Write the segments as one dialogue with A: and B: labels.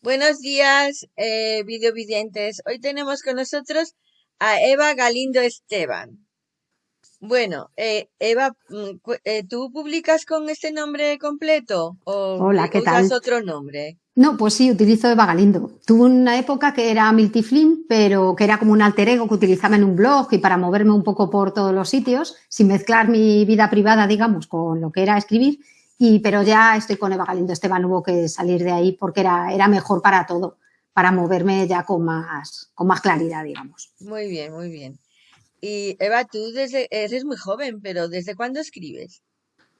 A: Buenos días, eh, videovidentes. Hoy tenemos con nosotros a Eva Galindo Esteban. Bueno, eh, Eva, mm, eh, ¿tú publicas con este nombre completo o
B: Hola, ¿qué
A: usas
B: tal?
A: otro nombre?
B: No, pues sí, utilizo Eva Galindo. Tuve una época que era Milty Flynn, pero que era como un alter ego que utilizaba en un blog y para moverme un poco por todos los sitios, sin mezclar mi vida privada, digamos, con lo que era escribir. Y, pero ya estoy con Eva Galindo Esteban, hubo que salir de ahí porque era, era mejor para todo, para moverme ya con más, con más claridad, digamos.
A: Muy bien, muy bien. Y Eva, tú desde, eres muy joven, pero ¿desde cuándo escribes?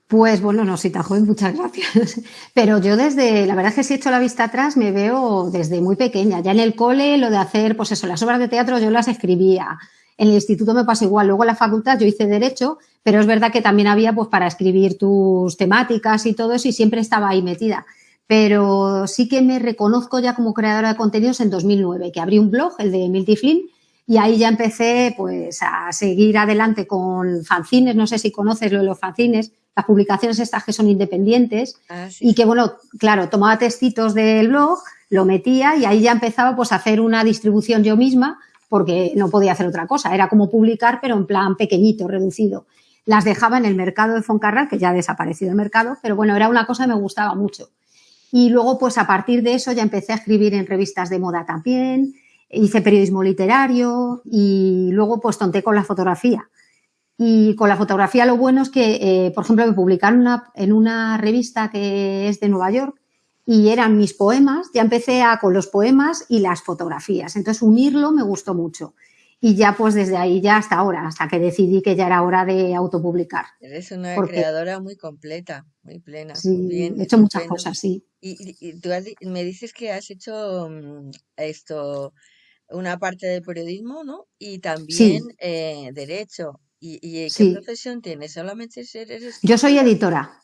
B: Pues bueno, no soy tan joven, muchas gracias. Pero yo desde, la verdad es que si echo la vista atrás, me veo desde muy pequeña. Ya en el cole, lo de hacer, pues eso, las obras de teatro yo las escribía. En el instituto me pasa igual. Luego en la facultad yo hice Derecho, pero es verdad que también había pues para escribir tus temáticas y todo eso y siempre estaba ahí metida. Pero sí que me reconozco ya como creadora de contenidos en 2009, que abrí un blog, el de Milty Flynn, y ahí ya empecé pues a seguir adelante con fanzines, no sé si conoces lo de los fanzines, las publicaciones estas que son independientes
A: Ah, sí,
B: y que bueno, claro, tomaba textitos del blog, lo metía y ahí ya empezaba pues a hacer una distribución yo misma porque no podía hacer otra cosa, era como publicar pero en plan pequeñito, reducido. Las dejaba en el mercado de Foncarral, que ya ha desaparecido el mercado, pero bueno, era una cosa que me gustaba mucho. Y luego, pues a partir de eso ya empecé a escribir en revistas de moda también, hice periodismo literario y luego pues tonté con la fotografía. Y con la fotografía lo bueno es que, eh, por ejemplo, me publicaron en una revista que es de Nueva York y eran mis poemas, ya empecé a, con los poemas y las fotografías. Entonces unirlo me gustó mucho. Y ya pues desde ahí ya hasta ahora, hasta que decidí que ya era hora de autopublicar.
A: eres una
B: Porque
A: creadora muy completa, muy plena, muy
B: sí,
A: bien,
B: he hecho muchas cosas, sí.
A: Y, y- tú has me dices que has hecho mm, esto, una parte de periodismo, ¿no? Y también
B: Sí,
A: eh, derecho. ¿Y, y qué
B: sí.
A: profesión tienes? ¿Solamente ser- eres
B: Yo soy editora.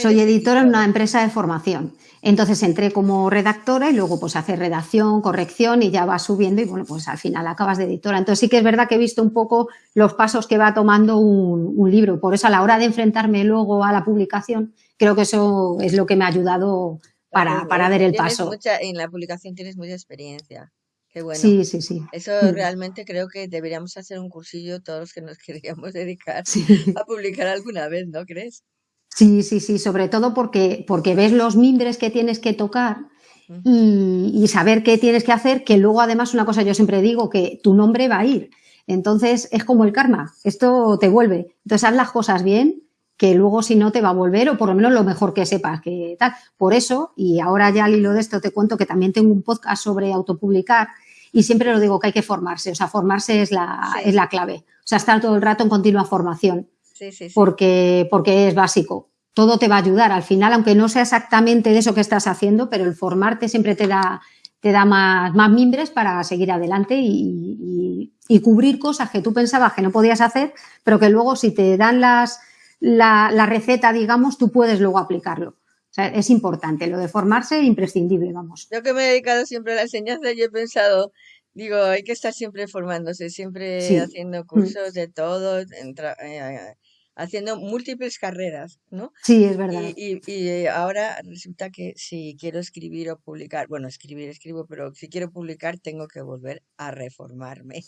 B: Soy editora en una empresa de formación. Entonces entré como redactora y luego pues hacer redacción, corrección y ya vas subiendo y bueno, pues al final acabas de editora. Entonces sí que es verdad que he visto un poco los pasos que va tomando un, un libro. Por eso a la hora de enfrentarme luego a la publicación, creo que eso es lo que me ha ayudado para, para dar el paso.
A: mucha, en la publicación tienes mucha experiencia. Qué bueno.
B: Sí, sí, sí.
A: Eso
B: Mm,
A: realmente creo que deberíamos hacer un cursillo todos los que nos queríamos dedicar
B: Sí.
A: a publicar alguna vez, ¿no crees?
B: Sí, sí, sí, sobre todo porque, porque ves los mimbres que tienes que tocar y, y saber qué tienes que hacer, que luego además una cosa yo siempre digo, que tu nombre va a ir. Entonces es como el karma, esto te vuelve. Entonces haz las cosas bien, que luego si no te va a volver, o por lo menos lo mejor que sepas que tal. Por eso, y ahora ya al hilo de esto te cuento que también tengo un podcast sobre autopublicar y siempre lo digo que hay que formarse, o sea, formarse es la, es la clave. O sea, estar todo el rato en continua formación
A: sí, sí, sí.
B: porque, porque es básico. Todo te va a ayudar al final, aunque no sea exactamente de eso que estás haciendo, pero el formarte siempre te da, te da más, más mimbres para seguir adelante y, y- y cubrir cosas que tú pensabas que no podías hacer, pero que luego si te dan las, la, la receta, digamos, tú puedes luego aplicarlo. O sea, es importante, lo de formarse imprescindible, vamos.
A: Yo que me he dedicado siempre a la enseñanza, yo he pensado, digo, hay que estar siempre formándose, siempre
B: Sí,
A: haciendo
B: mm,
A: cursos de todo, en tra- eh, haciendo múltiples carreras, ¿no?
B: sí, es verdad.
A: Y, y, y ahora resulta que si quiero escribir o publicar, bueno, escribir, escribo, pero si quiero publicar tengo que volver a reformarme.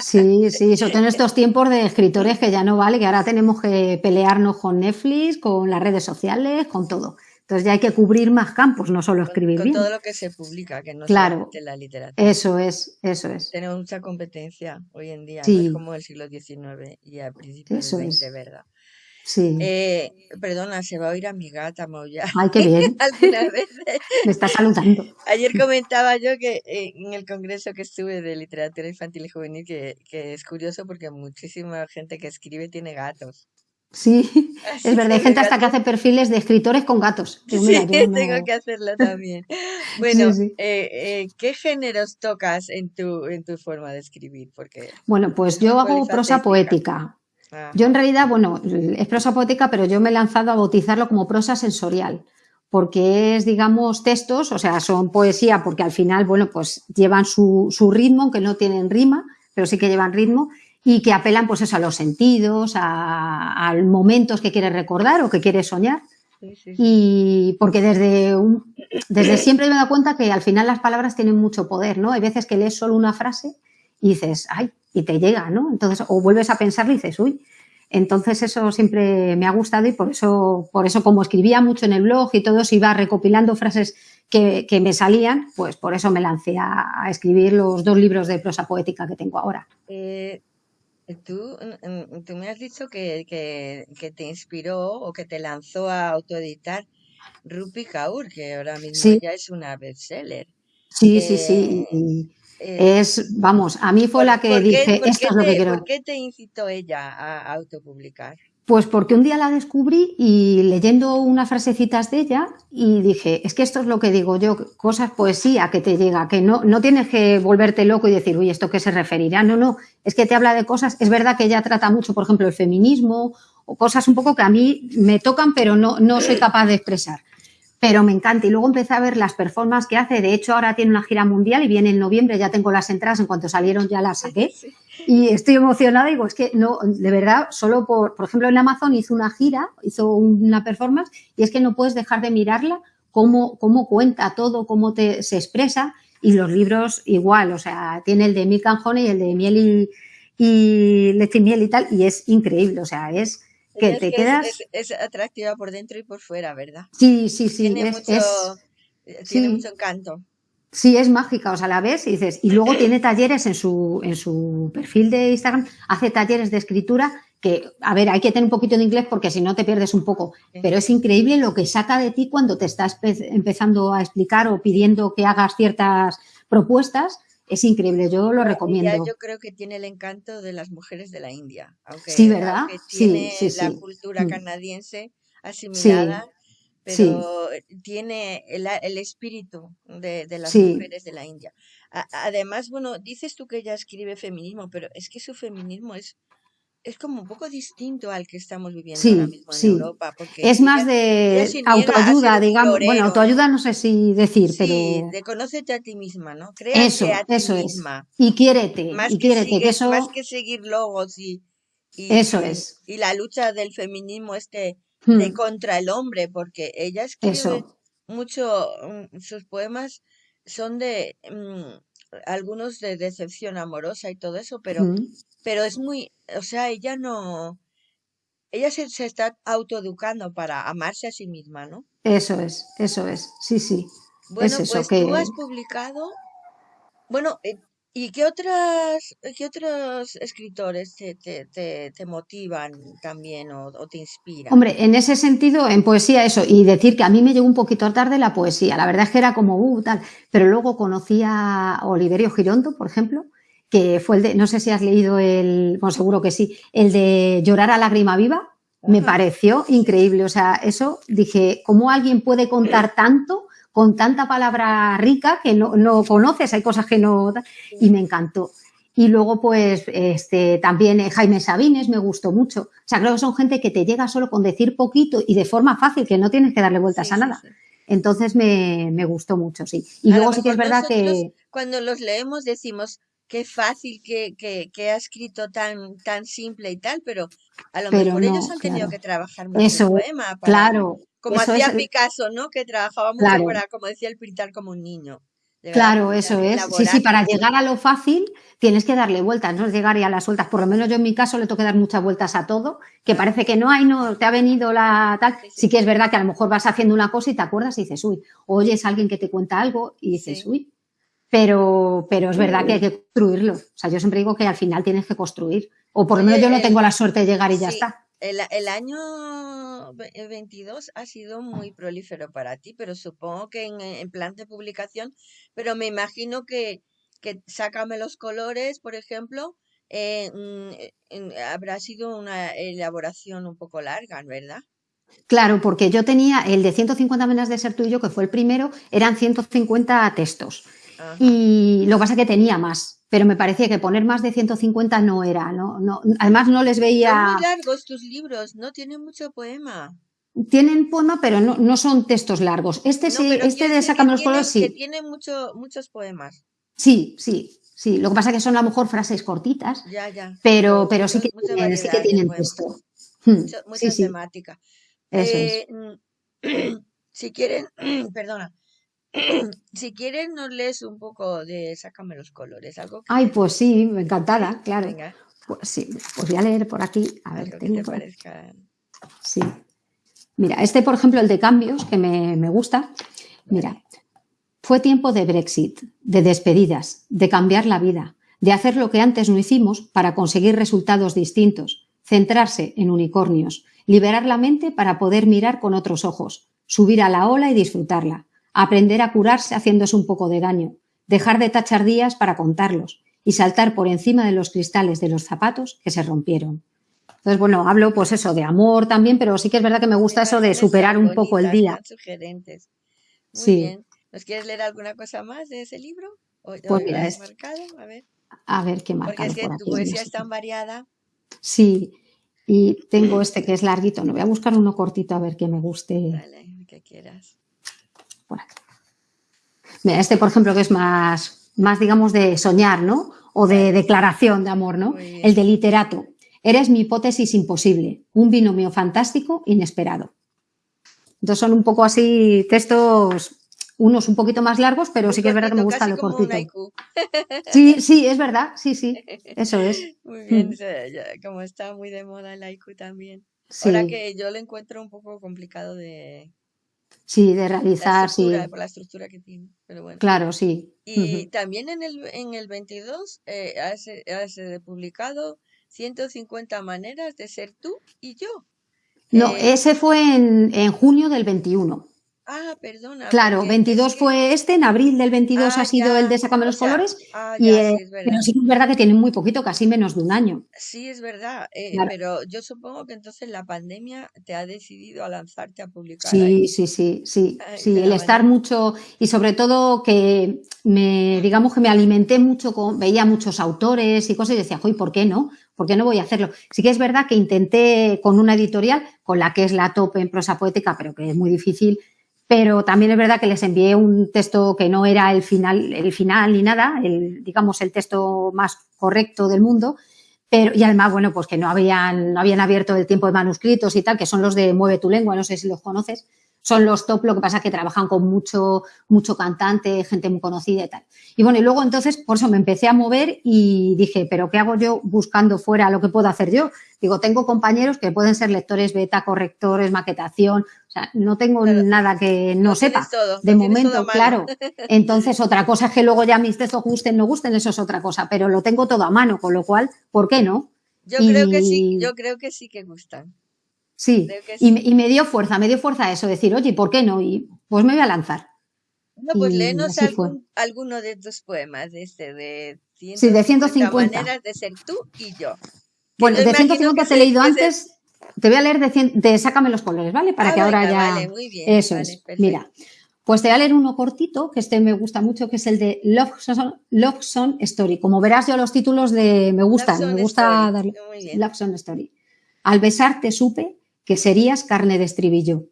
B: Sí, sí, sobre todo en estos tiempos de escritores que ya no vale, que ahora tenemos que pelearnos con Netflix, con las redes sociales, con todo. Entonces ya hay que cubrir más campos, no solo escribir
A: con todo
B: bien.
A: lo que se publica, que no
B: Claro,
A: solamente la literatura.
B: eso es, eso es.
A: Tenemos mucha competencia hoy en día, no es como el siglo XIX y a principios del XX,
B: es.
A: ¿verdad?
B: Sí.
A: Eh, perdona, se va a oír a mi gata maullar
B: Ay, qué bien.
A: algunas veces.
B: Me está saludando.
A: Ayer comentaba yo que eh, en el congreso que estuve de literatura infantil y juvenil que, que es curioso porque muchísima gente que escribe tiene gatos.
B: Sí,
A: Así
B: es verdad. Hay gente hasta que hace perfiles de escritores con gatos. Mira,
A: sí,
B: yo
A: tengo que hacerlo también. Bueno,
B: Sí, sí.
A: eh, eh, ¿qué géneros tocas en tu, en tu forma de escribir? Porque
B: Bueno, pues yo hago prosa poética. Yo
A: Ajá.
B: en realidad, bueno, es prosa poética, pero yo me he lanzado a bautizarlo como prosa sensorial, porque es, digamos, textos, o sea, son poesía, porque al final, bueno, pues llevan su, su ritmo, aunque no tienen rima, pero sí que llevan ritmo, y que apelan, pues eso, a los sentidos, a, a momentos que quieres recordar o que quieres soñar. Y porque desde, desde siempre me he dado cuenta que al final las palabras tienen mucho poder, ¿no? Hay veces que lees solo una frase y dices, ay, y te llega, ¿no? Entonces, o vuelves a pensar y dices, uy. Entonces eso siempre me ha gustado y por eso, por eso como escribía mucho en el blog y todo eso iba recopilando frases que, me salían, pues por eso me lancé a, escribir los dos libros de prosa poética que tengo ahora.
A: Eh, tú, tú, me has dicho que, que, te inspiró o que te lanzó a autoeditar Rupi Kaur, que ahora mismo ya es una bestseller.
B: Sí, sí, sí. Eh, eh, es, vamos, a mí fue la que dije, esto es lo que quiero.
A: ¿Por qué te incitó ella a autopublicar?
B: Pues porque un día la descubrí y leyendo unas frasecitas de ella y dije, es que esto es lo que digo yo, cosas, poesía que te llega, que no, no tienes que volverte loco y decir, uy, ¿esto qué se referirá? No, no, es que te habla de cosas, es verdad que ella trata mucho, por ejemplo, el feminismo o cosas un poco que a mí me tocan pero no, no soy capaz de expresar pero me encanta. Y luego empecé a ver las performances que hace. De hecho, ahora tiene una gira mundial y viene en noviembre. Ya tengo las entradas. En cuanto salieron, ya las saqué. Y estoy emocionada. Digo, es que no, de verdad, solo por, por ejemplo, en Amazon hizo una gira, hizo una performance y es que no puedes dejar de mirarla cómo, cómo cuenta todo, cómo te, se expresa. Y los libros igual, o sea, tiene el de Milk and y el de miel y, y miel y tal. Y es increíble, o sea, es que te quedas...
A: Es, atractiva por dentro y por fuera, ¿verdad?
B: Sí, sí, sí.
A: Tiene, mucho, eh, tiene mucho encanto.
B: Sí, es mágica, o sea, la ves y dices, y luego tiene talleres en su, en su perfil de Instagram, hace talleres de escritura que, a ver, hay que tener un poquito de inglés porque si no te pierdes un poco, pero es increíble lo que saca de ti cuando te estás empezando a explicar o pidiendo que hagas ciertas propuestas es increíble, yo lo recomiendo.
A: yo creo que tiene el encanto de las mujeres de la India, aunque,
B: sí, ¿verdad?
A: tiene la cultura mm. canadiense asimilada, pero tiene el, espíritu de, las mujeres de la India. además, bueno, dices tú que ella escribe feminismo, pero es que su feminismo es es como un poco distinto al que estamos viviendo ahora mismo en Europa. Porque
B: es más de autoayuda, digamos. Bueno, autoayuda no sé si decir, sí, pero.
A: de conócete a ti misma, ¿no? Créate
B: eso,
A: a ti
B: eso
A: misma.
B: es. Y quiérete. Más, y que, que eso...
A: más que seguir logos y.
B: eso es.
A: Y la lucha del feminismo este de hmm. contra el hombre, porque ella escribe mucho. Mm, sus poemas son de. Mm, algunos de decepción amorosa y todo eso, pero. Pero es muy, o sea, ella no, ella se, se está autoeducando para amarse a sí misma, ¿no?
B: Eso es, eso es, sí, sí.
A: Bueno, pues tú has publicado, bueno, eh, ¿y qué otras, qué otros escritores te, te, te, motivan también o, te inspiran?
B: Hombre, en ese sentido, en poesía eso, y decir que a mí me llegó un poquito tarde la poesía, la verdad es que era como, uh, tal, pero luego conocí a Oliverio Girondo, por ejemplo, que fue el de, no sé si has leído el, bueno, seguro que sí, el de Llorar a lágrima viva, me pareció increíble. O sea, eso dije, ¿cómo alguien puede contar tanto con tanta palabra rica que no, no conoces? Hay cosas que no. Y me encantó. Y luego, pues, este, también eh, Jaime Sabines me gustó mucho. O sea, creo que son gente que te llega solo con decir poquito y de forma fácil, que no tienes que darle vueltas a nada. Entonces me, me, gustó mucho, sí. Y luego sí que es verdad que.
A: Cuando los leemos decimos, qué fácil que, que, ha escrito tan, tan simple y tal, pero a lo mejor ellos han tenido que trabajar mucho eso, el poema.
B: claro.
A: Como hacía Picasso, ¿no? Que trabajaba mucho para, como decía el pintar como un niño.
B: Claro, eso es. Sí, sí, para llegar a lo fácil tienes que darle vueltas, no es llegar y a las vueltas. Por lo menos yo en mi caso le tengo que dar muchas vueltas a todo, que parece que no hay, no, te ha venido la tal. Sí, que es verdad que a lo mejor vas haciendo una cosa y te acuerdas y dices, uy, oyes a alguien que te cuenta algo y dices, uy, pero, pero es verdad que hay que construirlo. O sea, yo siempre digo que al final tienes que construir. O por lo menos yo no tengo la suerte de llegar y ya está.
A: El, el, año 22 ha sido muy prolífero para ti, pero supongo que en, en plan de publicación, pero me imagino que, que Sácame los colores, por ejemplo, eh, mm, habrá sido una elaboración un poco larga, ¿verdad?
B: Claro, porque yo tenía el de 150 menas de ser tuyo, que fue el primero, eran 150 textos. Y lo que pasa es que tenía más, pero me parecía que poner más de 150 no era, no, no, además no les veía...
A: Son muy largos tus libros, no tienen mucho poema.
B: Tienen poema, pero no, no son textos largos. Este sí, este de Sácame los colores sí.
A: Que tiene mucho, muchos poemas.
B: Sí, sí, sí. Lo que pasa es que son a lo mejor frases cortitas.
A: Ya, ya.
B: Pero, pero sí, que tienen, sí que tienen texto.
A: Hmm, mucha, temática. Eh, mm, si quieren, perdona, si quieren nos lees un poco de Sácame los colores, algo
B: Ay, pues sí, encantada, claro.
A: Venga,
B: Pues sí, pues voy a leer por aquí. A ver,
A: algo que
B: tengo
A: te parezca.
B: Sí. Mira, este, por ejemplo, el de cambios, que me, me gusta. Mira, fue tiempo de Brexit, de despedidas, de cambiar la vida, de hacer lo que antes no hicimos para conseguir resultados distintos, centrarse en unicornios, liberar la mente para poder mirar con otros ojos, subir a la ola y disfrutarla, aprender a curarse haciéndose un poco de daño, dejar de tachar días para contarlos y saltar por encima de los cristales de los zapatos que se rompieron. Entonces, bueno, hablo pues eso de amor también, pero sí que es verdad que me gusta eso de superar un poco el día.
A: sugerentes. Muy
B: Sí.
A: bien. ¿Nos quieres leer alguna cosa más de ese libro? ¿O,
B: Pues mira, es-
A: marcado? A ver.
B: A ver qué
A: Porque
B: marcado
A: es que
B: por
A: tu poesía
B: no
A: es tan variada.
B: Sí, y tengo este que es larguito. No voy a buscar uno cortito a ver que me guste
A: Vale, que quieras.
B: Por aquí. Mira, este, por ejemplo, que es más, más digamos, de soñar, ¿no? O de declaración de amor, ¿no?
A: Bien.
B: El de literato. Eres mi hipótesis imposible, un binomio fantástico inesperado. Entonces son un poco así textos, unos un poquito más largos, pero sí que es verdad que me gusta lo cortito. Sí, sí, es verdad, sí, sí, eso es.
A: Muy bien,
B: Mm.
A: como está muy de moda el haiku también. Ahora
B: Sí,
A: que yo lo encuentro un poco complicado de
B: sí, de realizar, sí,
A: por la estructura que tiene. Pero bueno.
B: claro, sí.
A: Y
B: Ujú.
A: también en el, en el 22 eh, has, has, publicado 150 maneras de ser tú y yo.
B: No,
A: Eh,
B: ese fue en, en junio del 21.
A: Ah, perdona,
B: Claro,
A: porque es
B: 22
A: que...
B: fue este, en abril del 22
A: Ah,
B: ha sido el de Sácame
A: o
B: los
A: sea,
B: colores,
A: ah,
B: y,
A: ya,
B: eh,
A: sí, es
B: pero
A: verdad.
B: sí que es verdad que tienen muy poquito, casi menos de un año.
A: Sí, es verdad, eh,
B: Claro.
A: pero yo supongo que entonces la pandemia te ha decidido a lanzarte a publicar
B: Sí,
A: ahí
B: sí, sí, sí,
A: ay,
B: sí, el estar mucho y sobre todo que me, digamos que me alimenté mucho con, veía muchos autores y cosas y decía, joy, ¿por qué no? ¿Por qué no voy a hacerlo? Sí que es verdad que intenté con una editorial, con la que es la top en prosa poética, pero que es muy difícil, pero también es verdad que les envié un texto que no era el final, el final ni nada, el, digamos el texto más correcto del mundo, pero, y además, bueno, pues que no habían, no habían abierto el tiempo de manuscritos y tal, que son los de Mueve tu lengua, no sé si los conoces. Son los top, lo que pasa es que trabajan con mucho, mucho cantante, gente muy conocida y tal. Y bueno, y luego entonces, por eso me empecé a mover y dije, ¿pero qué hago yo buscando fuera lo que puedo hacer yo? Digo, tengo compañeros que pueden ser lectores beta, correctores, maquetación, o sea, no tengo nada que no sepa.
A: todo,
B: De
A: todo
B: momento,
A: mano.
B: claro. Entonces, otra cosa es que luego ya mis textos gusten, no gusten, eso es otra cosa, pero lo tengo todo a mano, con lo cual, ¿por qué no?
A: Yo creo que sí, yo creo que sí que gustan.
B: Sí, y, me-
A: sí.
B: y me dio fuerza, me dio fuerza eso, decir, oye, ¿por qué no? Y pues me voy a lanzar.
A: No, pues léenos algún, alguno de tus poemas, de este, de
B: Sí, de
A: 150
B: 150.
A: maneras de ser tú y yo.
B: Bueno,
A: yo
B: de
A: imagino
B: 150
A: que
B: te he leído antes, te voy a leer de, 100 de Sácame los colores, ¿vale? Para
A: Ah,
B: que ahora ya...
A: vale, muy bien,
B: Eso
A: vale,
B: es.
A: perfecto.
B: Mira, pues te voy a leer uno cortito, que este me gusta mucho, que es el de Love Song, Love Song Story. Como verás, yo los títulos de me gustan, me gusta
A: Story,
B: darle... Love Song Story. Al besarte supe que serías carne de estribillo.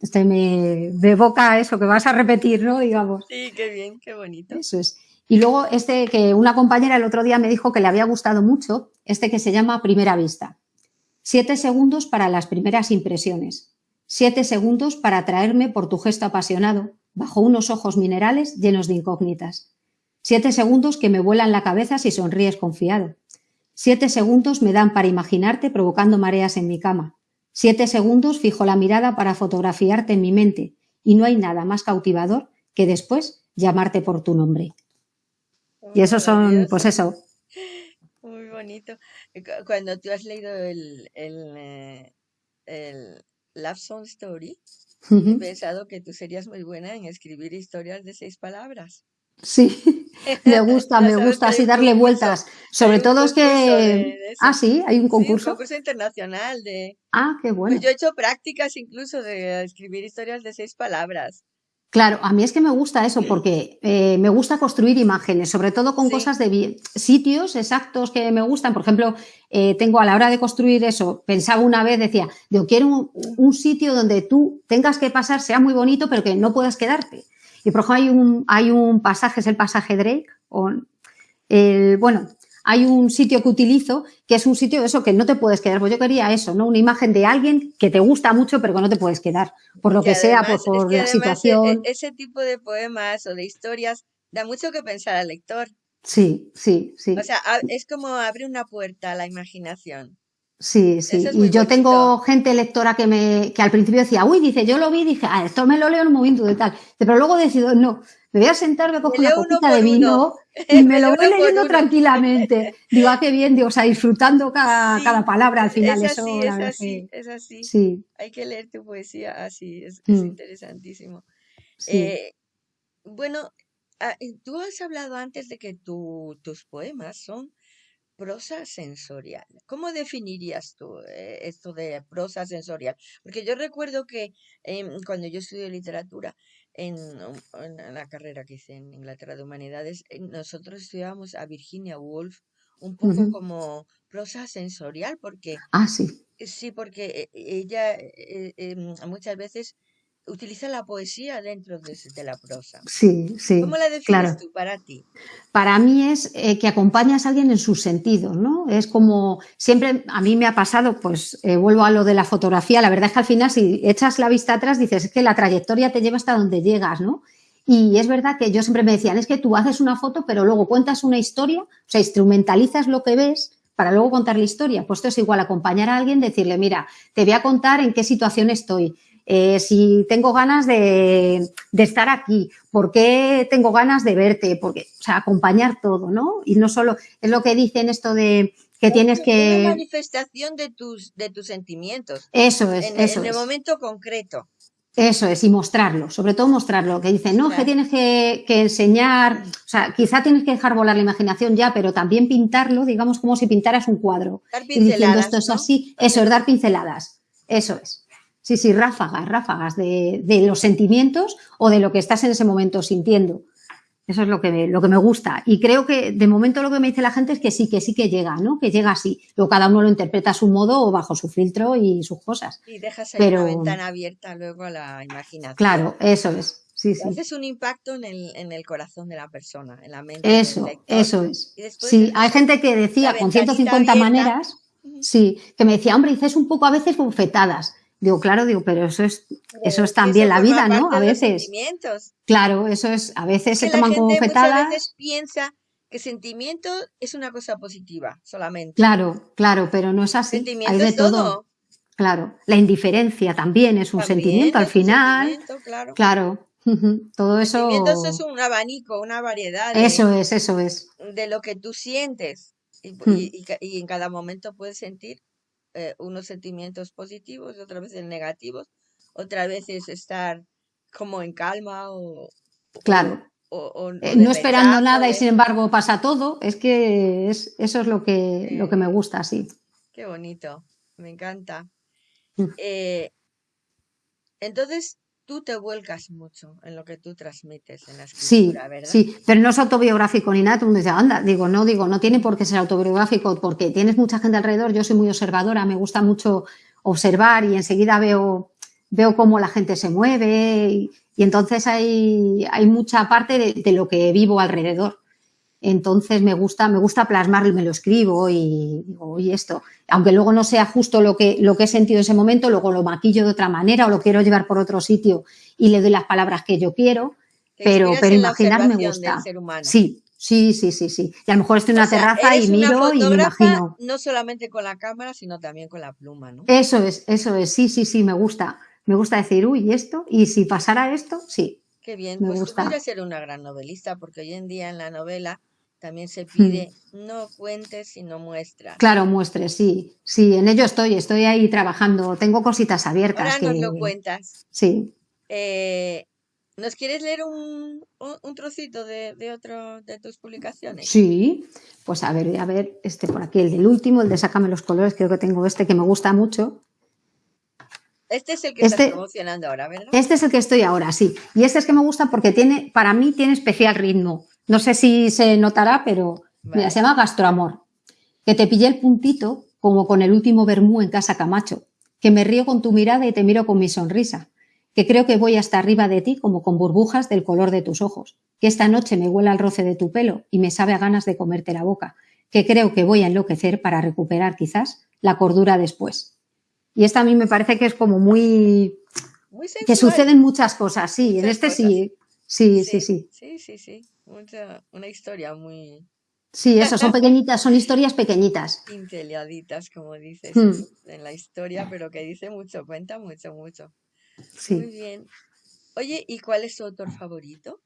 B: Este me, me evoca eso, que vas a repetir, ¿no? Digamos.
A: Sí, qué bien, qué bonito.
B: Eso es. Y luego este que una compañera el otro día me dijo que le había gustado mucho, este que se llama Primera Vista. Siete segundos para las primeras impresiones. Siete segundos para atraerme por tu gesto apasionado, bajo unos ojos minerales llenos de incógnitas. Siete segundos que me vuelan la cabeza si sonríes confiado. Siete segundos me dan para imaginarte provocando mareas en mi cama. Siete segundos fijo la mirada para fotografiarte en mi mente y no hay nada más cautivador que después llamarte por tu nombre. Y esos son, pues eso.
A: muy bonito. Cuando tú has leído el, el, eh, el Love Song Story, he pensado que tú serías muy buena en escribir historias de seis palabras.
B: Sí, me gusta, me gusta así darle
A: concurso,
B: vueltas. Sobre todo es
A: concurso de,
B: que...
A: de
B: Ah, sí, hay un
A: Sí, un
B: concurso.
A: concurso internacional de...
B: Ah, qué
A: Pues
B: bueno.
A: yo he hecho prácticas incluso de escribir historias de seis palabras.
B: Claro, a mí es que me gusta eso porque eh, me gusta construir imágenes, sobre todo con
A: Sí,
B: cosas de sitios exactos que me gustan. Por ejemplo, eh, tengo a la hora de construir eso, pensaba una vez, decía, yo quiero un, un sitio donde tú tengas que pasar, sea muy bonito, pero que no puedas quedarte. Y por ejemplo, hay un, hay un pasaje, es el pasaje Drake, o el, bueno, hay un sitio que utilizo que es un sitio eso que no te puedes quedar. Pues yo quería eso, ¿no? Una imagen de alguien que te gusta mucho, pero que no te puedes quedar, por lo que, sea, por, la situación.
A: E, ese tipo de poemas o de historias da mucho que pensar al lector.
B: Sí, sí, sí.
A: O sea, es como abrir una puerta a la imaginación.
B: Sí, sí. y yo tengo gente lectora que me que al principio decía, uy, dice, yo lo vi, dije, ah, esto me lo leo en un momento de tal. Pero luego decido, no, me voy a sentar, me cojo una copita de vino y me, lo voy leyendo tranquilamente. Digo, ah, qué bien, digo, o sea, disfrutando cada, palabra al final.
A: Es así, es así, es así. Sí. Hay que leer tu poesía así, es, mm. interesantísimo. Eh, bueno, ah, tú has hablado antes de que tus poemas son prosa sensorial. ¿Cómo definirías tú eh, esto de prosa sensorial? Porque yo recuerdo que em, cuando yo estudié literatura, en, la carrera que hice en Inglaterra de Humanidades, eh, nosotros estudiábamos a Virginia Woolf un poco como prosa sensorial, porque...
B: Ah, sí.
A: Sí, porque eh, ella em, muchas veces utiliza la poesía dentro de, la prosa.
B: Sí, sí.
A: ¿Cómo la defines tú para ti?
B: Para mí es eh, que acompañas a alguien en sus sentidos, ¿no? Es como, siempre a mí me ha pasado, pues eh, vuelvo a lo de la fotografía, la verdad es que al final si echas la vista atrás dices, es que la trayectoria te lleva hasta donde llegas, ¿no? Y es verdad que yo siempre me decían, es que tú haces una foto, pero luego cuentas una historia, o sea, instrumentalizas lo que ves para luego contar la historia. Pues esto es igual, acompañar a alguien, decirle, mira, te voy a contar en qué situación estoy, eh, si tengo ganas de, estar aquí, por qué tengo ganas de verte, porque, o sea, acompañar todo, ¿no? Y no solo, es lo que dicen esto de que tienes que...
A: Una manifestación de tus, de tus sentimientos.
B: Eso es,
A: en,
B: eso
A: En el momento concreto.
B: Eso es, y mostrarlo, sobre todo mostrarlo, que dicen, no, que tienes que, enseñar, o sea, quizá tienes que dejar volar la imaginación ya, pero también pintarlo, digamos, como si pintaras un cuadro.
A: Dar y diciendo
B: esto es así, eso es dar pinceladas, eso es. Sí, sí, ráfagas, ráfagas de, los sentimientos o de lo que estás en ese momento sintiendo. Eso es lo que, me, lo que me gusta. Y creo que de momento lo que me dice la gente es que sí, que sí que llega, ¿no? Que llega así. Luego cada uno lo interpreta a su modo o bajo su filtro y sus cosas.
A: Y dejas ahí una ventana abierta luego a la imaginación.
B: Claro, eso es. Sí, sí.
A: Haces un impacto en el, en el corazón de la persona, en la mente.
B: Eso, eso es. Sí, hay gente que decía con 150 maneras, sí, que me decía, hombre, dices un poco a veces bufetadas. Digo, claro, digo, pero eso es, eso es también la vida, ¿no? A veces. Claro, eso es, a veces se toman como fetadas.
A: A veces piensa que sentimiento es una cosa positiva solamente.
B: Claro, claro, pero no es así.
A: Sentimiento Hay de todo.
B: Claro, la indiferencia también es un sentimiento al final.
A: claro.
B: claro. Todo eso.
A: es un abanico, una variedad.
B: eso es, eso es.
A: De lo que tú sientes. y, y en cada momento puedes sentir eh, unos sentimientos positivos, otra vez negativos, otra vez es estar como en calma o...
B: Claro.
A: O,
B: eh, no esperando nada y sin embargo pasa todo, es que es, eso es lo que, lo que me gusta, sí.
A: Qué bonito, me encanta. Mm. Eh, entonces, tú te vuelcas mucho en lo que tú transmites en la escritura,
B: sí,
A: ¿verdad?
B: Sí, pero no es autobiográfico ni nada. Tú me dices, anda, digo, no, digo, no tiene por qué ser autobiográfico porque tienes mucha gente alrededor. Yo soy muy observadora, me gusta mucho observar y enseguida veo, veo cómo la gente se mueve y, entonces hay, hay mucha parte de, lo que vivo alrededor. Entonces me gusta, me gusta plasmarlo y me lo escribo y digo, y esto, aunque luego no sea justo lo que, lo que he sentido en ese momento, luego lo maquillo de otra manera o lo quiero llevar por otro sitio y le doy las palabras que yo quiero, pero, pero imaginar me gusta. Sí, sí, sí, sí, sí. Y a lo mejor estoy en una terraza y miro y me imagino.
A: No solamente con la cámara, sino también con la pluma, ¿no?
B: Eso es, eso es, sí, sí, sí, me gusta. Me gusta decir, uy, esto, y si pasara esto, sí.
A: Qué bien, me pues gusta. tú ser una gran novelista, porque hoy en día en la novela también se pide mm. no cuentes, sino muestra.
B: Claro, muestres, sí. Sí, en ello estoy, estoy ahí trabajando. Tengo cositas abiertas.
A: Ahora nos lo cuentas.
B: Sí.
A: Eh, ¿Nos quieres leer un, un trocito de, de, otro de tus publicaciones?
B: Sí, pues a ver, a ver, este por aquí, el del último, el de Sácame los colores, creo que tengo este que me gusta mucho.
A: Este es el que estás este promocionando ahora, ¿verdad?
B: Este es el que estoy ahora, sí. Y este es que me gusta porque tiene, para mí tiene especial ritmo. No sé si se notará, pero mira, se llama Gastroamor. Que te pillé el puntito, como con el último vermú en casa Camacho. Que me río con tu mirada y te miro con mi sonrisa. Que creo que voy hasta arriba de ti como con burbujas del color de tus ojos. Que esta noche me huela el roce de tu pelo y me sabe a ganas de comerte la boca. que creo que voy a enloquecer para recuperar quizás la cordura después. Y esta a mí me parece que es como muy... que suceden muchas cosas, sí, en este sí, sí, sí, sí.
A: Sí, sí, sí. una historia muy...
B: Sí, eso, son pequeñitas, son historias pequeñitas.
A: Pinceleaditas, como dices, hmm. en la historia, pero que dice mucho, cuenta mucho, mucho. Sí. Muy bien. Oye, ¿y cuál es tu autor favorito?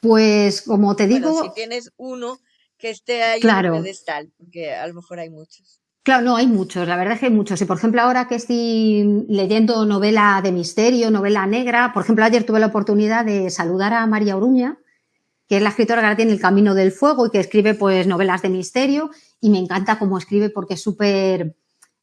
B: Pues, como te digo...
A: si tienes uno que esté ahí claro. en el pedestal, porque a lo mejor hay muchos.
B: Claro, no, hay muchos, la verdad es que hay muchos. Y por ejemplo, ahora que estoy leyendo novela de misterio, novela negra, por ejemplo, ayer tuve la oportunidad de saludar a María Oruña, que es la escritora que ahora tiene El Camino del Fuego y que escribe pues novelas de misterio y me encanta cómo escribe porque es súper,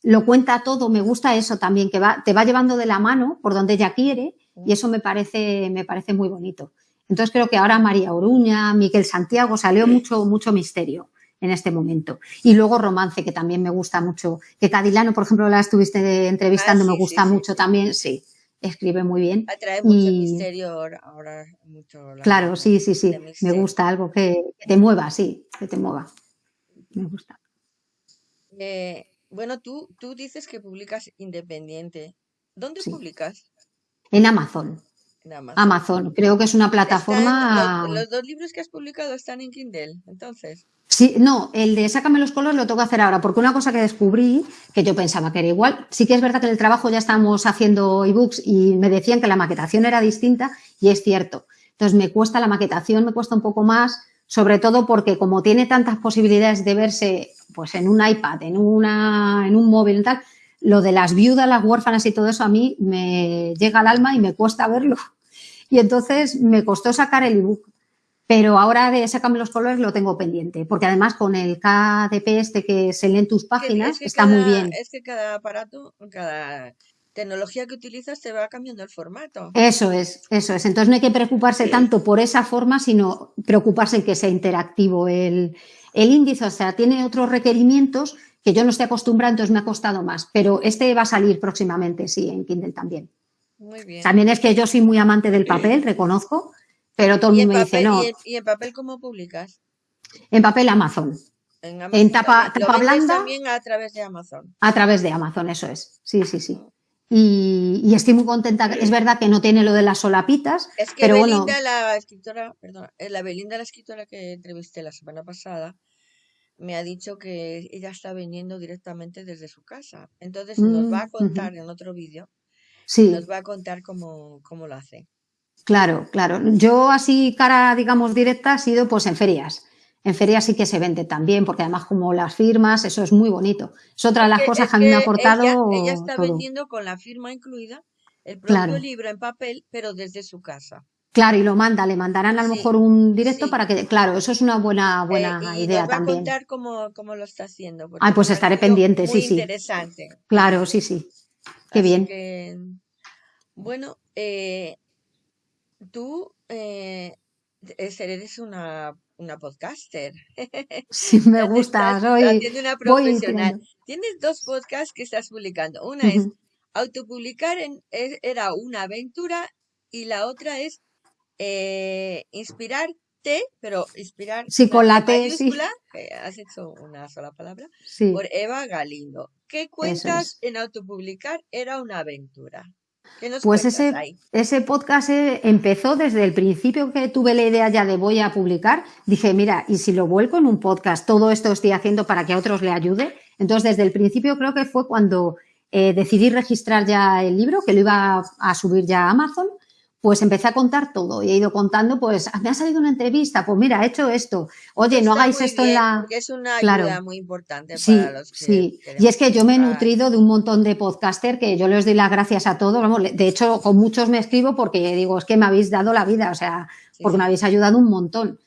B: lo cuenta todo, me gusta eso también, que va, te va llevando de la mano por donde ella quiere y eso me parece, me parece muy bonito. Entonces creo que ahora María Oruña, Miquel Santiago, salió mucho, mucho misterio en este momento. Y luego romance, que también me gusta mucho, que Cadilano, por ejemplo, la estuviste entrevistando, ah, me gusta mucho también, sí escribe muy bien.
A: Atrae mucho misterio ahora. Mucho
B: claro, sí, sí, sí. Me gusta algo que, te mueva, sí, que te mueva. Me gusta.
A: Eh, bueno, tú, tú dices que publicas independiente. ¿Dónde publicas?
B: En Amazon. En Amazon. Amazon. Creo que es una plataforma.
A: los, dos libros que has publicado están en Kindle, entonces.
B: Sí, no, el de Sácame los colores lo tengo que hacer ahora, porque una cosa que descubrí, que yo pensaba que era igual, sí que es verdad que en el trabajo ya estamos haciendo ebooks y me decían que la maquetación era distinta y es cierto. Entonces me cuesta la maquetación, me cuesta un poco más, sobre todo porque como tiene tantas posibilidades de verse pues en un iPad, en, una, en un móvil y tal, lo de las viudas, las huérfanas y todo eso a mí me llega al alma y me cuesta verlo. Y entonces me costó sacar el ebook. Pero ahora de Sácame los colores lo tengo pendiente, porque además con el KDP este que se lee en tus páginas está muy bien.
A: Es que cada aparato, cada tecnología que utilizas te va cambiando el formato.
B: Eso es, eso es. Entonces no hay que preocuparse tanto por esa forma, sino preocuparse en que sea interactivo el, el índice. O sea, tiene otros requerimientos que yo no estoy acostumbrada, entonces me ha costado más. Pero este va a salir próximamente, sí, en Kindle también. Muy bien. También es que yo soy muy amante del papel, reconozco. Pero todo el mundo dice, no.
A: ¿y en, papel cómo publicas?
B: En papel Amazon. En, tapa, tapa blanda.
A: también a través de Amazon.
B: A través de Amazon, eso es. Sí, sí, sí. Y, estoy muy contenta. Es verdad que no tiene lo de las solapitas.
A: Es que
B: pero
A: Belinda, la escritora, perdón, eh, la Belinda, la escritora que entrevisté la semana pasada, me ha dicho que ella está vendiendo directamente desde su casa. Entonces nos va a mm, contar en otro vídeo. Sí. Nos va a contar cómo, cómo lo hace.
B: Claro, claro. Yo así cara, digamos, directa ha sido pues en ferias. En ferias sí que se vende también, porque además como las firmas, eso es muy bonito. Es otra de las cosas que a mí me ha aportado.
A: Ella, está vendiendo con la firma incluida el propio libro en papel, pero desde su casa.
B: Claro, y lo manda, le mandarán a lo mejor un directo para que, claro, eso es una buena, buena eh, y idea nos va también.
A: a contar cómo, cómo, lo está haciendo.
B: Ah, pues estaré pendiente, sí, sí.
A: interesante.
B: Claro, sí, sí. Qué bien.
A: bueno, eh, tú eh, eres una, una podcaster.
B: Sí, me gusta, soy
A: una profesional. Tienes dos podcasts que estás publicando. Una es autopublicar en, era una aventura y la otra es eh, inspirarte, pero inspirar
B: sí, con la T, sí.
A: has hecho una sola palabra, por Eva Galindo. ¿Qué cuentas en autopublicar? Era una aventura.
B: Pues ese, ese podcast eh, empezó desde el principio que tuve la idea ya de voy a publicar. Dije, mira, y si lo vuelco en un podcast, todo esto estoy haciendo para que a otros le ayude. Entonces, desde el principio creo que fue cuando eh, decidí registrar ya el libro, que lo iba a subir ya a Amazon pues empecé a contar todo y he ido contando, pues me ha salido una entrevista, pues mira, he hecho esto, oye, no hagáis esto en la...
A: Es una ayuda muy importante para los que
B: Sí, y es que yo me he nutrido de un montón de podcaster que yo les doy las gracias a todos, vamos, de hecho con muchos me escribo porque digo, es que me habéis dado la vida, o sea, porque me habéis ayudado un montón.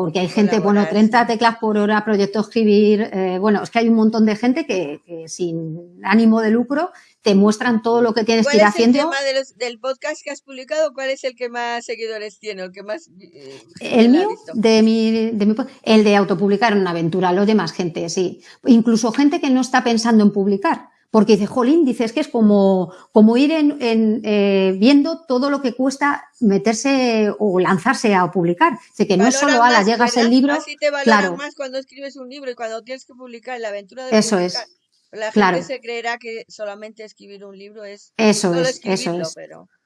B: Porque hay gente, bueno, 30 teclas por hora, proyecto escribir, eh, bueno, es que hay un montón de gente que, que sin ánimo de lucro te muestran todo lo que tienes que ir haciendo.
A: ¿Cuál es el tema del podcast que has publicado? ¿Cuál es el que más seguidores tiene? ¿El que más
B: eh, El mío, de mi, de mi, el de autopublicar una aventura, lo de más gente, sí. Incluso gente que no está pensando en publicar. Porque dice, jolín, dice, es que es como, como ir en, eh, viendo todo lo que cuesta meterse o lanzarse a publicar. Dice que no es solo, a la llegas el libro.
A: Así te claro. más cuando escribes un libro y cuando tienes que publicar la aventura de
B: Eso es.
A: La gente se creerá que solamente escribir un libro es.
B: Eso es, eso es.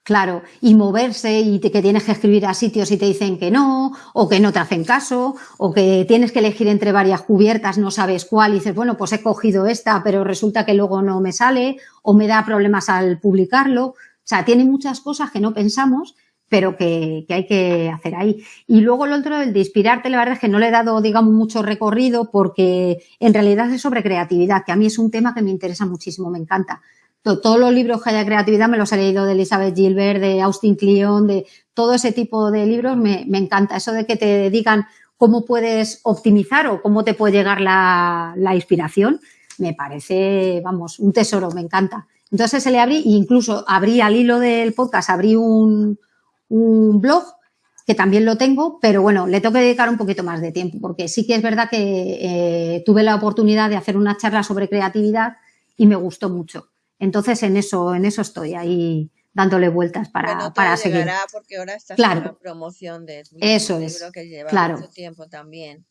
B: Claro, y moverse y que tienes que escribir a sitios y te dicen que no, o que no te hacen caso, o que tienes que elegir entre varias cubiertas, no sabes cuál, y dices, bueno, pues he cogido esta, pero resulta que luego no me sale, o me da problemas al publicarlo. O sea, tiene muchas cosas que no pensamos, pero que, que hay que hacer ahí. Y luego el otro, el de inspirarte, la verdad es que no le he dado, digamos, mucho recorrido porque en realidad es sobre creatividad, que a mí es un tema que me interesa muchísimo, me encanta todos los libros que haya creatividad me los he leído de Elizabeth Gilbert, de Austin Kleon, de todo ese tipo de libros, me, encanta. Eso de que te digan cómo puedes optimizar o cómo te puede llegar la, inspiración, me parece, vamos, un tesoro, me encanta. Entonces se le abrí, e incluso abrí al hilo del podcast, abrí un, blog que también lo tengo, pero bueno, le tengo que dedicar un poquito más de tiempo, porque sí que es verdad que eh, tuve la oportunidad de hacer una charla sobre creatividad y me gustó mucho. Entonces, en eso, en eso estoy ahí dándole vueltas para, para seguir.
A: porque ahora estás claro. en la promoción de
B: eso es,
A: que lleva
B: claro.
A: mucho tiempo también.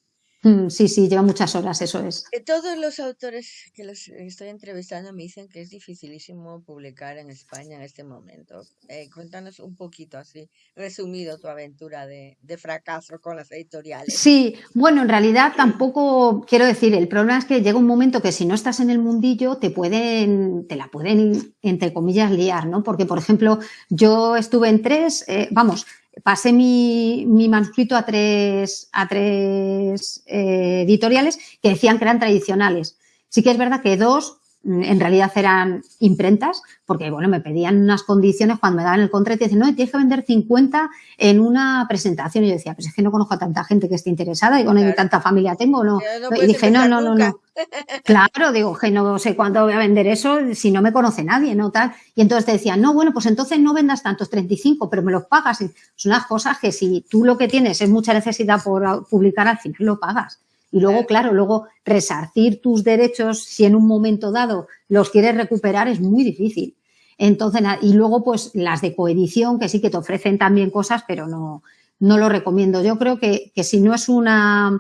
B: Mm, sí, sí, lleva muchas horas, eso es.
A: Eh, todos los autores que los estoy entrevistando me dicen que es dificilísimo publicar en España en este momento. Eh, cuéntanos un poquito así, resumido, tu aventura de, de, fracaso con las editoriales.
B: Sí, bueno, en realidad tampoco quiero decir, el problema es que llega un momento que si no estás en el mundillo te pueden, te la pueden, entre comillas, liar, ¿no? Porque, por ejemplo, yo estuve en tres, eh, vamos, pasé mi, mi, manuscrito a tres, a tres eh, editoriales que decían que eran tradicionales. Sí que es verdad que dos en realidad eran imprentas, porque bueno, me pedían unas condiciones cuando me daban el contrato y decían, no, tienes que vender 50 en una presentación. Y yo decía, pues es que no conozco a tanta gente que esté interesada, y bueno, tanta familia tengo, no. y dije, no, no, no, no. Claro, digo, que no sé cuándo voy a vender eso si no me conoce nadie, ¿no? Tal. Y entonces te decían, no, bueno, pues entonces no vendas tantos 35, pero me los pagas. son unas cosas que si tú lo que tienes es mucha necesidad por publicar, al final lo pagas. Y luego, claro, luego resarcir tus derechos si en un momento dado los quieres recuperar es muy difícil. Entonces, y luego, pues las de coedición, que sí que te ofrecen también cosas, pero no, no lo recomiendo. Yo creo que, que si no es una,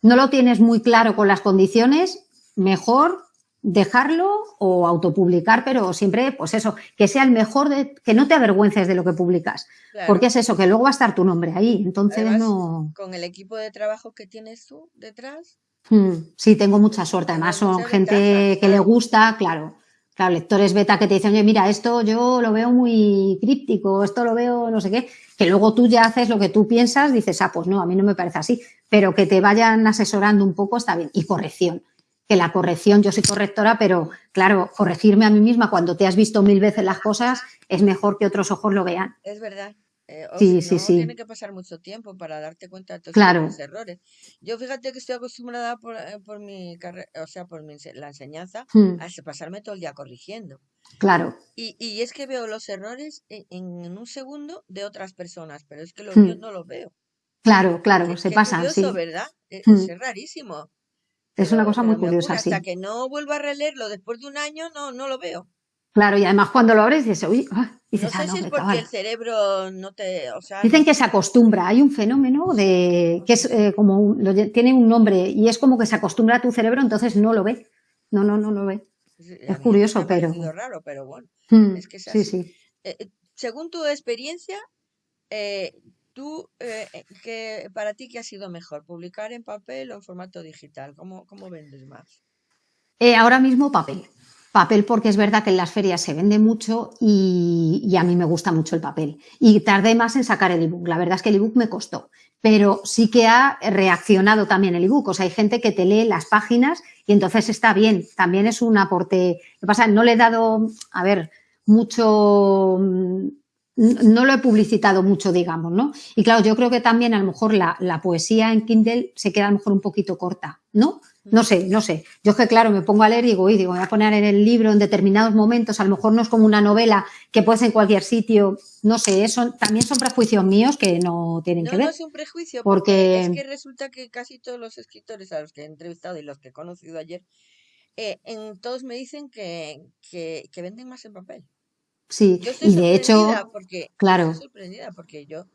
B: no lo tienes muy claro con las condiciones, mejor dejarlo o autopublicar, pero siempre, pues eso, que sea el mejor, de, que no te avergüences de lo que publicas, porque es eso, que luego va a estar tu nombre ahí, entonces no...
A: Con el equipo de trabajo que tienes tú detrás.
B: Hmm, sí, tengo mucha suerte, además son gente que le gusta, claro, claro, lectores beta que te dicen, oye, mira, esto yo lo veo muy críptico, esto lo veo no sé qué, que luego tú ya haces lo que tú piensas, dices, ah, pues no, a mí no me parece así, pero que te vayan asesorando un poco está bien. Y corrección, que la corrección, yo soy correctora, pero claro, corregirme a mí misma cuando te has visto mil veces las cosas es mejor que otros ojos lo vean.
A: Es verdad. Eh, sí, sí, sí. Tiene que pasar mucho tiempo para darte cuenta de todos
B: los
A: errores. Yo fíjate que estoy acostumbrada por, eh, por mi carrera, o sea, por mi, la enseñanza, hmm. a pasarme todo el día corrigiendo.
B: Claro.
A: Y, y es que veo los errores en, en, un segundo de otras personas, pero es que los míos hmm. no los veo.
B: Claro, claro, se pasan, sí.
A: ¿verdad? E, hmm. Es, rarísimo.
B: Es una cosa muy curiosa,
A: sí. Hasta que no vuelva a releerlo después de un año, no, no lo veo.
B: Claro, y además cuando lo abres dices, uy,
A: ah", dices, no sé ah, si es porque el cerebro no te, o sea,
B: Dicen que se acostumbra, hay un fenómeno de que es eh, como un, tiene un nombre y es como que se acostumbra a tu cerebro, entonces no lo ve. No, no, no lo ve. Es curioso, pero.
A: raro, pero bueno.
B: Hmm, es que Sí, sí.
A: Eh, eh, según tu experiencia, tú, que para ti, ¿qué ha sido mejor? ¿Publicar en papel o en formato digital? ¿Cómo, cómo vendes más?
B: ahora mismo papel. Papel porque es verdad que en las ferias se vende mucho y, a mí me gusta mucho el papel. Y tardé más en sacar el ebook. La verdad es que el ebook me costó, pero sí que ha reaccionado también el ebook. O sea, hay gente que te lee las páginas y entonces está bien. También es un aporte. Lo pasa, no le he dado, a ver, mucho, no lo he publicitado mucho, digamos, ¿no? Y claro, yo creo que también a lo mejor la, la poesía en Kindle se queda a lo mejor un poquito corta, ¿no? No sé, no sé. Yo es que, claro, me pongo a leer y digo, y digo, voy a poner en el libro en determinados momentos, a lo mejor no es como una novela que puedes en cualquier sitio, no sé, eso también son prejuicios míos que no tienen que ver.
A: No es un prejuicio, porque... es que resulta que casi todos los escritores a los que he entrevistado y los que he conocido ayer, eh, en, todos me dicen que, que, que venden más en papel.
B: Sí,
A: Yo estoy
B: y de hecho,
A: porque,
B: claro,
A: estoy sorprendida porque yo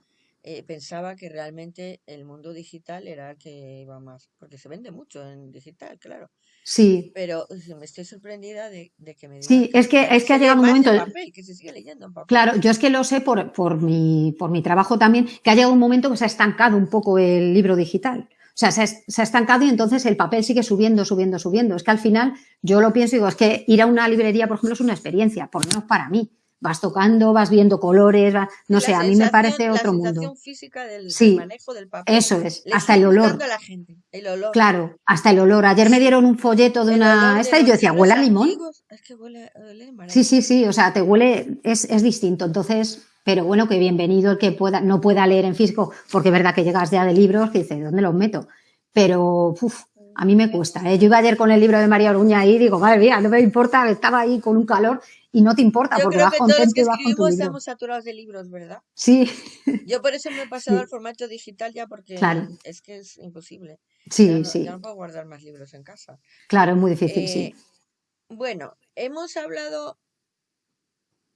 A: eh, pensaba que realmente el mundo digital era el que iba más, porque se vende mucho en digital, claro.
B: sí,
A: Pero me estoy sorprendida de, de que me digan
B: sí,
A: que,
B: es que, es que ha llegado un momento,
A: en papel, que se sigue leyendo en papel.
B: claro, yo es que lo sé por, por, mi, por mi trabajo también, que ha llegado un momento que se ha estancado un poco el libro digital. O sea, se ha, se ha estancado y entonces el papel sigue subiendo, subiendo, subiendo. Es que al final yo lo pienso y digo, es que ir a una librería, por ejemplo, es una experiencia, por lo menos para mí. Vas tocando, vas viendo colores, no
A: La
B: sé, a mí me parece
A: la
B: otro
A: sensación
B: mundo.
A: física del, del
B: Sí,
A: manejo del papel
B: eso es,
A: le
B: hasta el olor.
A: a la gente, el olor.
B: Claro, hasta el olor. Ayer me dieron un folleto de
A: El
B: una
A: de
B: esta y yo decía, huele a limón.
A: es que huele, huele
B: Sí, sí, sí, o sea, te huele, es, es distinto. Entonces, pero bueno, que bienvenido el que pueda, no pueda leer en físico, porque es verdad que llegas ya de libros que dices, ¿dónde los meto? Pero, uf, a mí me cuesta. ¿eh? Yo iba ayer con el libro de María Oruña ahí y digo, madre mía, no me importa, estaba ahí con un calor y no te importa
A: Yo
B: porque
A: creo
B: vas
A: que todos los que
B: y vas con tu
A: escribimos
B: libro.
A: estamos saturados de libros, ¿verdad?
B: Sí,
A: Yo por eso me he pasado al
B: sí,
A: formato digital ya porque
B: claro,
A: es que es imposible. Ya
B: sí,
A: no, ya
B: sí,
A: no puedo guardar más libros en casa.
B: claro, es muy difícil,
A: Eh,
B: sí.
A: bueno, hemos hablado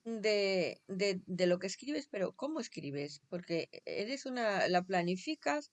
A: de, de, de lo que escribes, pero ¿cómo escribes? Porque eres una, la planificas,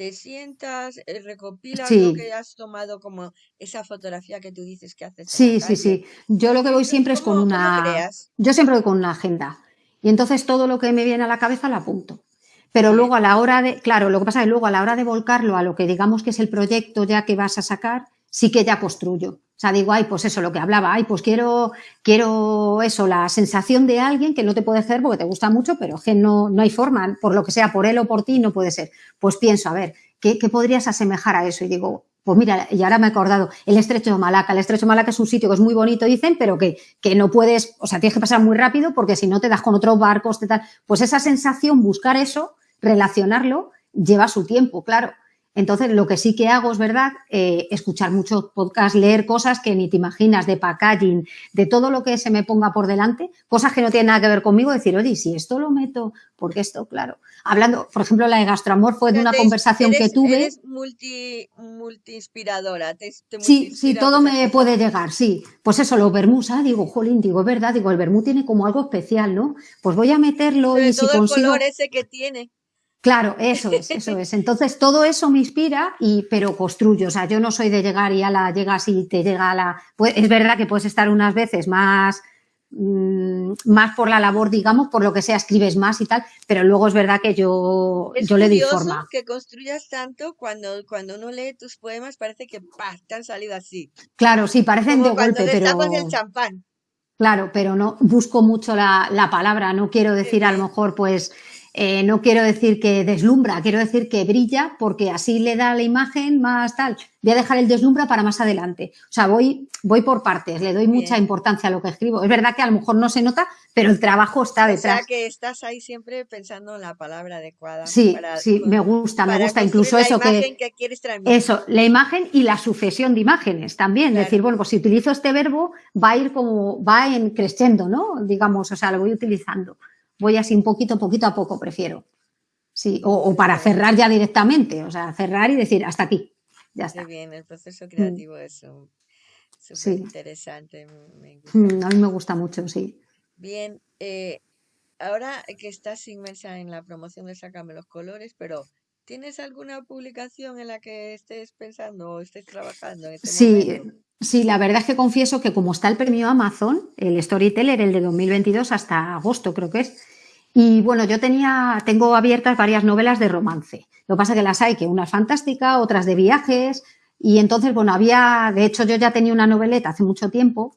A: te sientas, eh, recopilas lo que has tomado como esa fotografía que tú dices que haces en la
B: sí, sí, sí. Yo lo que voy siempre es con
A: ¿cómo, cómo
B: una,
A: creas?
B: yo siempre voy con una agenda. Y entonces todo lo que me viene a la cabeza lo apunto. Pero luego a la hora de, claro, lo que pasa es que luego a la hora de volcarlo a lo que digamos que es el proyecto ya que vas a sacar, sí que ya construyo. O sea, digo, ay, pues eso, lo que hablaba, ay, pues quiero, quiero eso, la sensación de alguien que no te puede hacer porque te gusta mucho, pero que no, no hay forma, por lo que sea, por él o por ti, no puede ser. Pues pienso, a ver, ¿qué, qué podrías asemejar a eso? Y digo, pues mira, y ahora me he acordado, el estrecho de Malaca. El estrecho de Malaca es un sitio que es muy bonito, dicen, pero que, que no puedes, o sea, tienes que pasar muy rápido porque si no te das con otros barcos, te tal. Pues esa sensación, buscar eso, relacionarlo, lleva su tiempo, claro. Entonces, lo que sí que hago es verdad, eh, escuchar muchos podcasts, leer cosas que ni te imaginas, de packaging, de todo lo que se me ponga por delante, cosas que no tienen nada que ver conmigo, decir, oye, si esto lo meto, porque esto, claro. Hablando, por ejemplo, la de Gastroamor fue de una conversación que tuve.
A: eres multi, te, te
B: Sí, sí, todo me puede llegar, sí. Pues eso, los vermús, ah, digo, jolín, digo, es verdad, digo, el vermú tiene como algo especial, ¿no? Pues voy a meterlo
A: Sobre
B: y si
A: todo el color
B: consigo,
A: ese que tiene.
B: Claro, eso es, eso es. Entonces, todo eso me inspira, y, pero construyo. O sea, yo no soy de llegar y a la llegas y te llega a la. Pues, es verdad que puedes estar unas veces más, mm, más por la labor, digamos, por lo que sea, escribes más y tal, pero luego es verdad que yo,
A: Es
B: yo le doy forma.
A: que construyas tanto cuando, cuando uno lee tus poemas, parece que ¡pah! te han salido así.
B: Claro, sí, parecen de
A: Como cuando
B: golpe,
A: destapas el
B: pero.
A: champán.
B: Claro, pero no busco mucho la, la palabra, no quiero decir a lo mejor, pues, eh, no quiero decir que deslumbra, quiero decir que brilla, porque así le da la imagen más tal. Voy a dejar el deslumbra para más adelante. O sea, voy, voy por partes, le doy mucha importancia a lo que escribo. Es verdad que a lo mejor no se nota, pero el trabajo está
A: O sea
B: detrás.
A: que estás ahí siempre pensando en la palabra adecuada
B: Sí,
A: para,
B: sí, me gusta, me gusta incluso
A: la
B: eso
A: imagen
B: que,
A: que quieres
B: eso, la imagen y la sucesión de imágenes también.
A: Claro.
B: Decir, bueno, pues si utilizo este verbo, va a ir como, va en creciendo, ¿no? Digamos, o sea, lo voy utilizando. Voy así un poquito, poquito a poco, prefiero. Sí, o, o para cerrar ya directamente, o sea, cerrar y decir, hasta aquí, ya está.
A: bien, el proceso creativo es súper
B: Sí,
A: interesante, me gusta
B: Mm, a mí me gusta mucho, sí.
A: Bien, eh, ahora que estás inmersa en la promoción de Sácame los Colores, pero ¿tienes alguna publicación en la que estés pensando o estés trabajando en este
B: Sí,
A: momento?
B: Sí, la verdad es que confieso que como está el premio Amazon, el Storyteller, el de 2022 hasta agosto creo que es, y bueno, yo tenía, tengo abiertas varias novelas de romance. Lo que pasa que las hay, que una es fantástica, otras de viajes, y entonces, bueno, había, de hecho yo ya tenía una noveleta hace mucho tiempo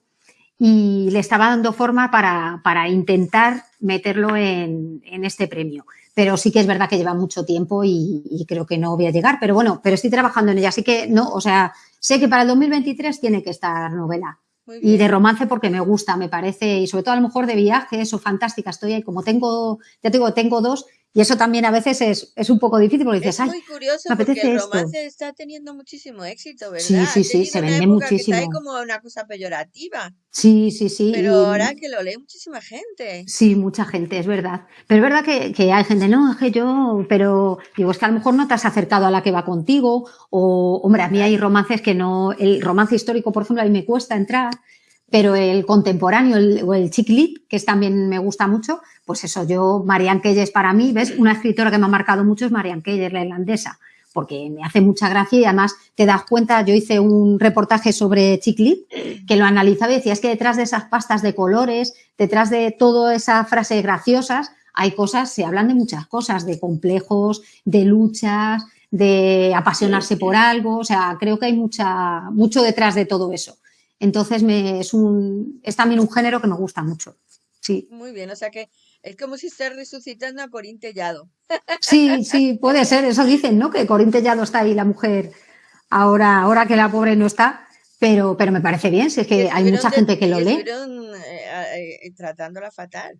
B: y le estaba dando forma para, para intentar meterlo en, en este premio. Pero sí que es verdad que lleva mucho tiempo y, y creo que no voy a llegar, pero bueno, pero estoy trabajando en ella, así que no, o sea, sé que para el 2023 tiene que estar novela. Y de romance porque me gusta, me parece, y sobre todo a lo mejor de viajes o fantástica, estoy ahí, como tengo, ya te digo, tengo dos, Y eso también a veces es, es un poco difícil porque dices,
A: Es
B: ay,
A: muy curioso
B: me
A: porque
B: apetece
A: el
B: esto.
A: romance está teniendo muchísimo éxito,
B: Sí,
A: ¿verdad?
B: sí,
A: Ha
B: sí, se vende
A: que está
B: muchísimo.
A: como una cosa peyorativa,
B: Sí, sí, sí.
A: pero
B: Y
A: ahora que lo lee muchísima gente.
B: sí, mucha gente, es verdad. Pero es verdad que, que hay gente, no, es que yo, pero digo, es que a lo mejor no te has acercado a la que va contigo. O, hombre, a mí hay romances que no, el romance histórico, por ejemplo, a mí me cuesta entrar. Pero el contemporáneo el, o el chick lit, que es, también me gusta mucho, pues eso, yo, Marianne Keyes para mí, ¿ves? Una escritora que me ha marcado mucho es Marianne Keyes, la irlandesa, porque me hace mucha gracia y además te das cuenta, yo hice un reportaje sobre chick lit que lo analizaba y decía, es que detrás de esas pastas de colores, detrás de toda esa frase graciosas, hay cosas, se hablan de muchas cosas, de complejos, de luchas, de apasionarse por algo, o sea, creo que hay mucha, mucho detrás de todo eso. Entonces me, es, un, es también un género que me gusta mucho. Sí,
A: Muy bien, o sea que es como si estás resucitando a Corín Tellado.
B: sí, sí, puede ser. Eso dicen, ¿no? Que Corín Tellado está ahí, la mujer, ahora, ahora que la pobre no está, pero, pero me parece bien, si es que hay mucha
A: de-
B: gente que lo lee.
A: estuvieron eh, eh, tratándola fatal.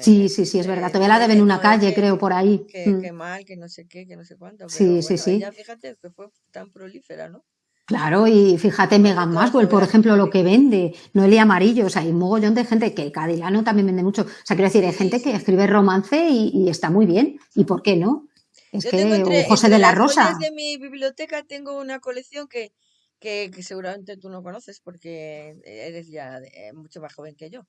B: Sí, sí, sí, es verdad.
A: eh,
B: Todavía la deben en una calle,
A: que,
B: creo, por ahí.
A: que,
B: Mm.
A: que mal, que no sé qué, que no sé cuánto. Pero
B: Sí, sí, sí.
A: ella fíjate que fue tan prolífera, ¿no?
B: Claro, y fíjate, Megan
A: todas
B: Maxwell, por ejemplo, lo que vende, Noelia Amarillo, o sea, hay un mogollón de gente que Cadilano también vende mucho. O sea, quiero decir, hay gente que escribe romance y, y está muy bien. ¿Y por qué no? Es
A: Yo tengo
B: que, o
A: entre,
B: José
A: entre
B: de la Rosa.
A: de mi biblioteca, tengo una colección que, que, que seguramente tú no conoces porque eres ya eh, mucho más joven que yo.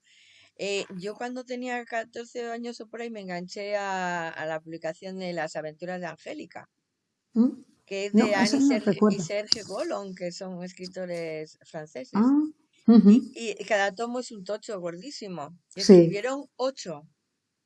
A: Eh, yo cuando tenía 14 años o por ahí me enganché a, a la publicación de Las aventuras de Angélica,
B: ¿Mm?
A: Que es de Annie
B: no
A: Serge y. Serge Golon, que son escritores franceses.
B: Ah,
A: Y, y cada tomo es un tocho gordísimo. Y
B: sí.
A: escribieron ocho.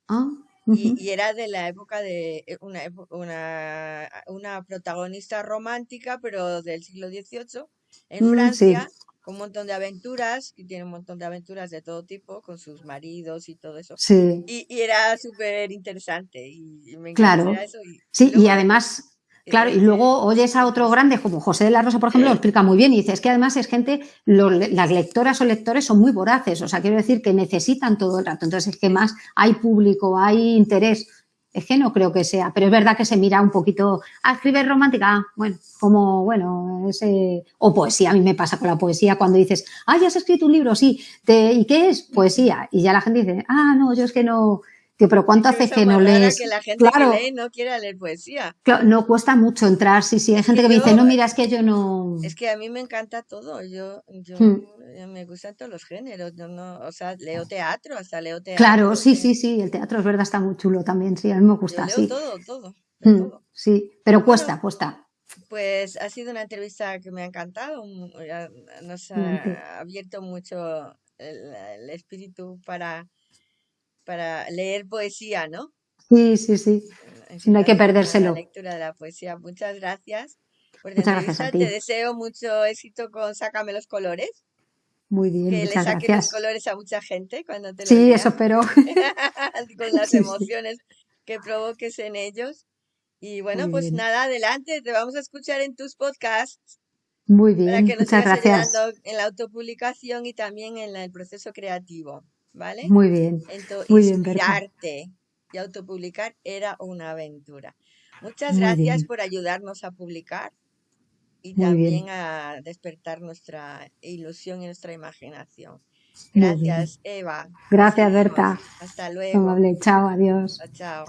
B: Ah,
A: Y, era de la época de eh, una, una, una protagonista romántica, pero del siglo XVIII, en
B: mm, sí,
A: Francia, con un montón de aventuras, que tiene un montón de aventuras de todo tipo, con sus maridos y todo eso.
B: sí,
A: Y, y era súper interesante y, me enganché
B: claro.
A: eso.
B: Sí, y además, claro, y
A: eh,
B: luego oyes a otro grande como José de la Rosa, por ejemplo, lo explica muy bien y dices que además es gente, lo- las lectoras o lectores son muy voraces, o sea, quiero decir que necesitan todo el rato, entonces es que más hay público, hay interés, es que no creo que sea, pero es verdad que se mira un poquito, ah, escribes romántica, ah, bueno, como, bueno, ese, o poesía, a mí me pasa con la poesía cuando dices, ah, ya has escrito un libro, sí, ¿de- ¿y qué es? Poesía, y ya la gente dice, ah, no, yo es que no, Pero ¿cuánto hace que no lees?
A: que la gente que
B: Claro,
A: lee no quiera leer poesía.
B: Claro, no cuesta mucho entrar, sí, sí. Hay gente
A: que
B: que me dice,
A: yo,
B: no, mira, es que yo no.
A: es que a mí me encanta todo. Yo, yo
B: Hmm,
A: me gustan todos los géneros. Yo no, o sea, leo teatro, hasta leo
B: Claro,
A: teatro.
B: sí,
A: eh,
B: sí, sí. El teatro es verdad, está muy chulo también, sí. A mí me
A: Yo
B: gusta,
A: leo
B: sí.
A: todo, todo,
B: Hmm,
A: todo.
B: sí, pero cuesta, cuesta.
A: pues ha sido una entrevista que me ha encantado. ha- Nos ha abierto mucho el, el espíritu para, para leer poesía, ¿no?
B: Sí, sí, sí.
A: En
B: Sí, no hay que
A: general, la
B: perdérselo.
A: lectura de la poesía. Muchas gracias por
B: Muchas gracias a
A: entrevista. Te
B: ti.
A: deseo mucho éxito con Sácame los colores.
B: Muy bien,
A: que le saques los colores a mucha gente cuando te
B: Sí, eso espero.
A: con las
B: Sí, sí.
A: emociones que provoques en ellos. Y bueno,
B: Muy
A: pues
B: bien.
A: nada, adelante, te vamos a escuchar en tus podcasts
B: Muy
A: para
B: bien,
A: que nos
B: muchas gracias.
A: en la autopublicación y también en el proceso creativo, ¿vale?
B: Muy bien,
A: Entonces,
B: muy bien,
A: inspirarte y autopublicar era una aventura. Muchas
B: Muy
A: gracias
B: bien,
A: por ayudarnos a publicar y
B: muy bien,
A: también a despertar nuestra ilusión y nuestra imaginación. Gracias, Eva.
B: Gracias. Berta.
A: Hasta luego.
B: Amable. Chao, adiós.
A: Chao.